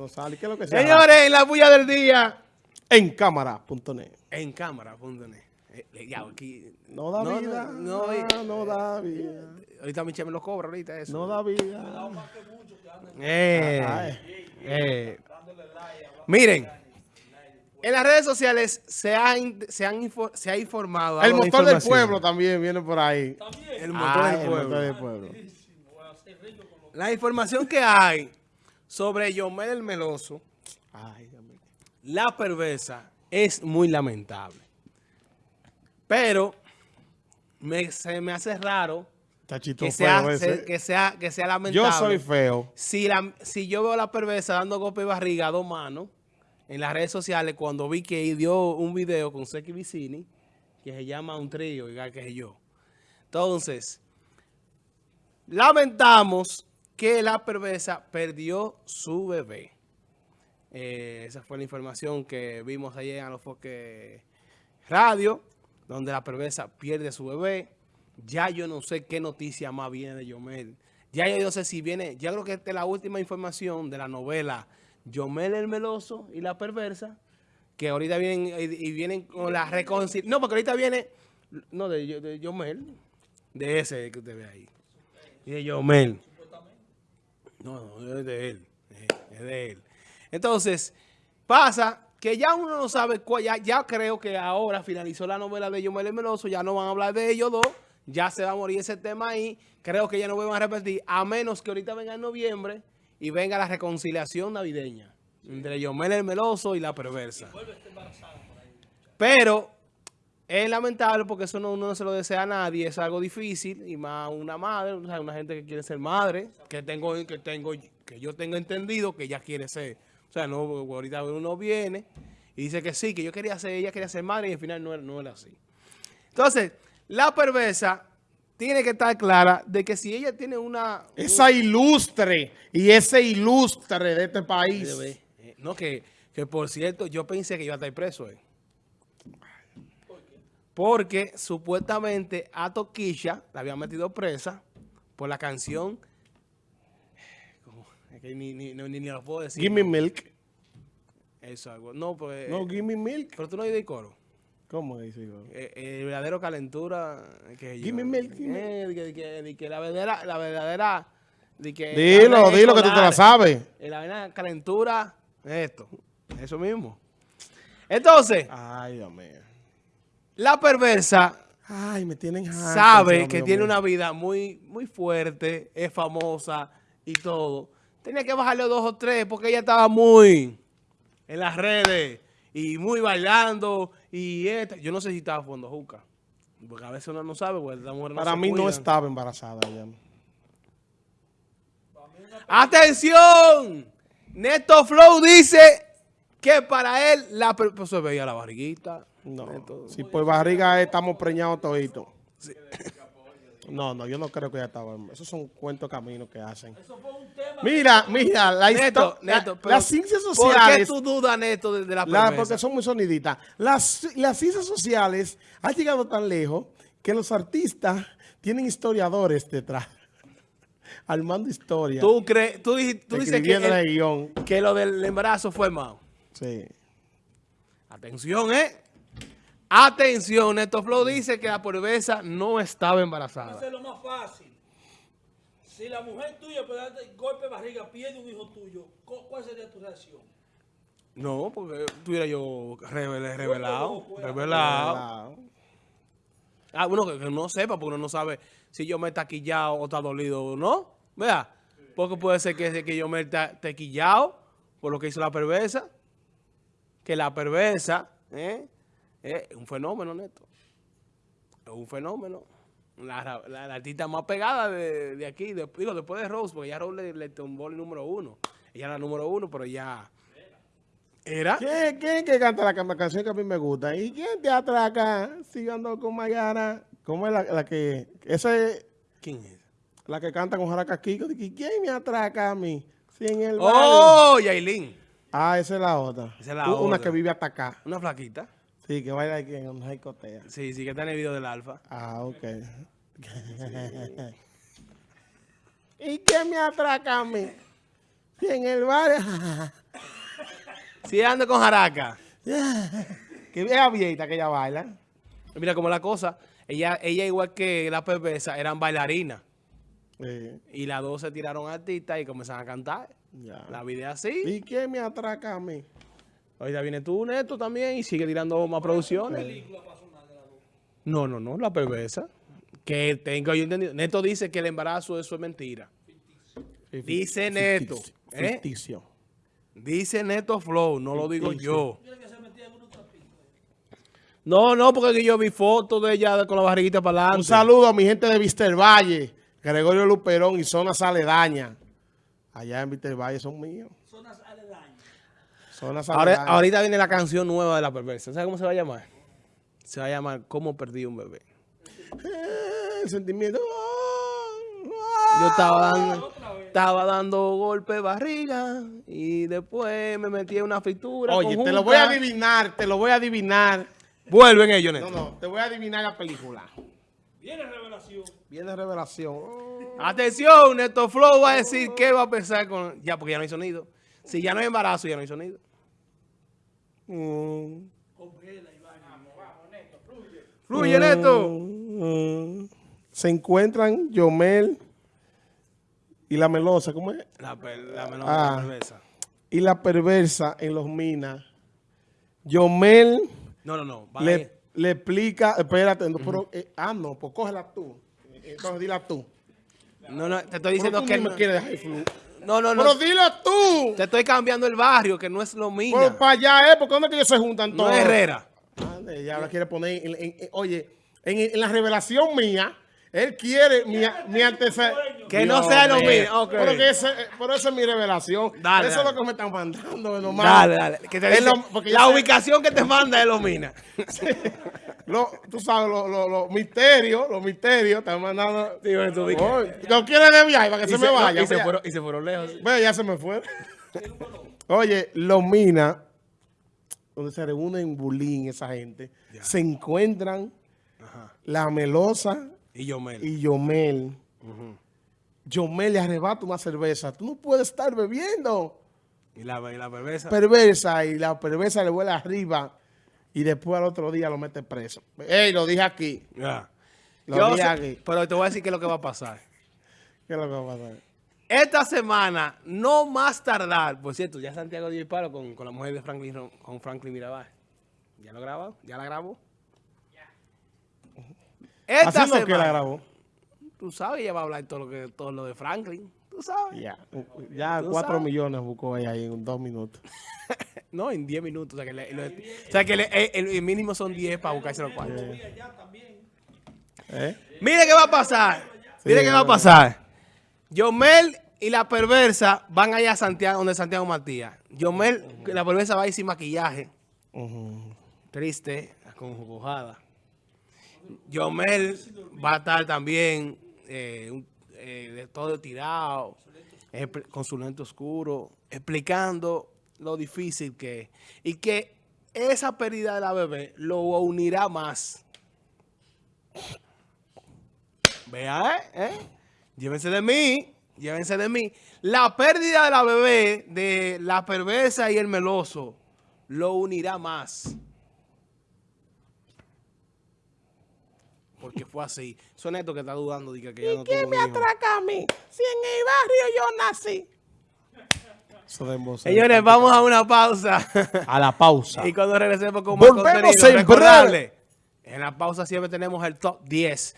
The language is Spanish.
González, ¿qué es lo que sea? Señores, en la bulla del día, En cámara.net. en cámara.net. Eh, eh, ya, aquí, No da No, vida. no, No, no, eh, no da vida. ahorita Michelle me lo cobra, ahorita eso. No da vida. Eh, eh. Miren, en las redes sociales se ha, se han info- se ha informado. El de motor del pueblo también viene por ahí. El motor Ay, del el pueblo. motor del pueblo. La información que hay sobre Yomel el Meloso, Ay, la perversa, es muy lamentable. Pero me- se me hace raro que sea, se- que sea, que sea lamentable. Yo soy feo. Si, la, si yo veo a la perversa dando golpe de barriga a dos manos en las redes sociales cuando vi que dio un video con Seki Vicini que se llama Un Trío, igual que yo. Entonces, lamentamos que la perversa perdió su bebé. Eh, esa fue la información que vimos ayer en los foques radio, donde la perversa pierde su bebé. Ya yo no sé qué noticia más viene de Yomel. Ya yo no sé si viene, ya creo que esta es la última información de la novela Yomel el Meloso y la perversa, que ahorita vienen y, y vienen con la reconciliación. No, porque ahorita viene, no, de, de Yomel, de ese que usted ve ahí. Y de Yomel. No, no, es de él. eh, Es de él. Entonces, pasa que ya uno no sabe cuál, ya, ya creo que ahora finalizó la novela de Yomel el Meloso, ya no van a hablar de ellos dos, ya se va a morir ese tema ahí, creo que ya no van a repetir, a menos que ahorita venga en noviembre y venga la reconciliación navideña entre Yomel el Meloso y la perversa. Pero es lamentable porque eso no, uno no se lo desea a nadie, es algo difícil y más una madre, o sea, una gente que quiere ser madre, que tengo, que tengo, que yo tengo entendido que ella quiere ser. O sea, no, ahorita uno viene y dice que sí, que yo quería ser, ella quería ser madre y al final no, era- no era así. Entonces, la perversa tiene que estar clara de que si ella tiene una... Esa ilustre y ese ilustre de este país. Eh, No, que, que por cierto, yo pensé que iba a estar preso él. Porque supuestamente a Toquilla la habían metido presa por la canción. ¿cómo? Es que ni, ni, ni, ni lo puedo decir. Give me milk. Eso, algo. No, pues. No, give me milk. pero tú no oyes el coro. ¿Cómo dice? yo? Eh, el verdadero calentura. Que Give me milk, give me- Eh, de que, de de la verdadera. La verdadera de que Dilo, dilo que tú te la sabes. La vaina calentura, esto. Eso mismo. Entonces, Ay, Dios mío. La perversa Ay, me tienen harto, sabe que tiene una vida muy, muy fuerte, es famosa y todo. Tenía que bajarle dos o tres porque ella estaba muy en las redes y muy bailando y esta. Yo no sé si estaba jugando juca. Porque a veces uno no sabe, porque la mujer no Para se mí no estaba embarazada ella. ¡Atención! Neto Flow dice que para él la pues se veía la barriguita. No, si por barriga es, estamos preñados toditos. No, no, yo no creo que ella estaba. Esos son cuentos caminos que hacen. Mira, mira, la Neto, historia. Neto, pero las ciencias ¿Por qué sociales. tú dudas, Neto, de, de la la- porque son muy soniditas. Las, las ciencias sociales han llegado tan lejos que los artistas tienen historiadores detrás. Armando historia. ¿Tú, crees, tú, dices que, escribiendo el el- guion. que lo del embarazo fue malo. Sí. Atención, ¿eh? Atención, Neto Flow dice que la perversa no estaba embarazada. Eso es lo más fácil. Si la mujer tuya por darte golpe de barriga pierde un hijo tuyo, ¿cu- ¿cuál sería tu reacción? No, porque tuviera yo revel- revelado, fuera. revelado. Ah, bueno, que, que no sepa, porque uno no sabe si yo me he taquillado o está dolido o no. ¿Verdad? Porque puede ser que, que yo me he ta- taquillado por lo que hizo la perversa. Que la perversa ¿eh? Es un fenómeno, Neto. Es un fenómeno. La, la- la artista más pegada de, de aquí, de- digo, después de Rose, porque ya Rose le, le tumbó el número uno. Ella era la número uno, pero ya... ¿Era? ¿Quién, quién que canta la, ca- canción que a mí me gusta? ¿Y quién te atraca? Sigo ando con Mayara. ¿Cómo es la, la que...? Esa es ¿Quién es? la que canta con Jaraca Kiko. ¿Quién me atraca a mí? Si en el ¡Oh! Yailin. Ah, esa es la otra. Esa es la U- Una otra. que vive hasta acá. Una flaquita. Sí, que baila aquí en una discoteca. Sí, sí, que está en el video del alfa. Ah, ok. ¿Y quién me atraca a mí? Si en el barrio... Si anda con jaraca. Que es abierta que ella baila. Mira cómo la cosa. Ella, ella igual que la perversa, eran bailarinas. Y las dos se tiraron artistas y comenzaron a cantar. ya. La vida es así. ¿Y quién me atraca a mí? Ahorita viene tú, Neto, también, y sigue tirando más producciones. No, no, no, la perversa. Que tengo yo entendido. Neto dice que el embarazo, eso es mentira. Dice Neto. Ficticio. ¿eh? Ficticio. Dice Neto Flow, no lo digo Ficticio. yo. No, no, porque yo vi fotos de ella con la barriguita para adelante. Un saludo a mi gente de Vister Valle, Gregorio Luperón y zonas aledañas. Allá en Vister Valle son míos. Zonas aledañas. Ahora, ahorita viene la canción nueva de la perversa. ¿Sabes cómo se va a llamar? Se va a llamar ¿Cómo perdí un bebé? El sentimiento. Yo estaba dando, estaba dando golpe de barriga y después me metí en una fritura. Oye, te lo voy a adivinar, te lo voy a adivinar. Vuelven ellos, Neto. No, no, te voy a adivinar la película. Viene revelación. Viene revelación. Oh. Atención, Neto Flow va a decir qué va a pensar con... Ya, porque ya no hay sonido. Si ya no hay embarazo, ya no hay sonido. Mm. Congela. Fluye, Neto. Mm. Se encuentran Yomel y la melosa, ¿cómo es? La, per- la menor Ah. la perversa. Y la perversa en los minas. Yomel No, no, no. le, le explica, espérate, no, pero, eh, ah, no, pues cógela tú. Entonces dila tú. No, no, te estoy diciendo tú que... ni me no- quieres dejar fluir. No, no, no. Pero dila tú. Te estoy cambiando el barrio, que no es lo mismo. Pero para allá, ¿eh? Porque ¿dónde es que ellos se juntan No todos? es Herrera. Ya la quiere poner, en- en- en- oye, en la revelación mía, él quiere mi, mi antecedente. Que no sea lo mismo. Ok. Pero, que ese, eh, pero esa es mi revelación. Dale, Eso dale. es lo que me están mandando. nomás. Dale, dale. Que te Es dice- lo- porque la sé- ubicación que te manda es lo mina. Lo- tú sabes, los lo, lo misterios, los misterios, están mandando. Dime tu ubicación. Oye, ¿Lo quiere de viaje para que se, me vaya? y, se Vea. fueron, y se fueron lejos. Ve, ya se me fue. Oye, los minas, donde se reúnen bulín esa gente, se encuentran la melosa Y yo, Mel. y Yomel. Yomel le arrebata una cerveza. Tú no puedes estar bebiendo. Y la, y la perversa. Perversa y la perversa le vuela arriba y después al otro día lo mete preso. Ey, lo dije aquí. Lo Yo dije sé- aquí. pero te voy a decir qué es lo que va a pasar. ¿Qué es lo que va a pasar? Esta semana, no más tardar, por cierto, ya Santiago dio el palo con, con la mujer de Franklin, con Franklin Mirabal. ¿Ya lo grabó? ¿Ya la grabó? Esta semana, que la grabó. tú sabes, ella va a hablar todo lo, que, todo lo de Franklin. Tú sabes. Ya, ya Tú cuatro sabes. millones buscó ella ahí en dos minutos. No, en 10 minutos. O sea, que, le- lo- o sea, que le- eh, el, el mínimo son 10 para buscarse los cuartos. ¿Eh? Mire qué va a pasar. Sí, Mire qué va a pasar. Yomel y la perversa van allá a Santiago, donde Santiago Matías. Yomel, la perversa va a ir sin maquillaje. Ujú. Triste, acongojada. Yomel va a estar también eh, eh, de todo tirado, con su lente oscuro, explicando lo difícil que es. Y que esa pérdida de la bebé lo unirá más. Vea, ¿eh? ¿eh? Llévense de mí, llévense de mí. La pérdida de la bebé, de la perversa y el meloso, lo unirá más. Porque fue así. Son estos que está dudando de que, ya no tuvo un hijo. a mí? Si en el barrio yo nací. Eso de embozo. Señores, vamos a una pausa. a la pausa. y cuando regresemos con más Volvemos contenido, en recordarle, en la pausa siempre tenemos el top 10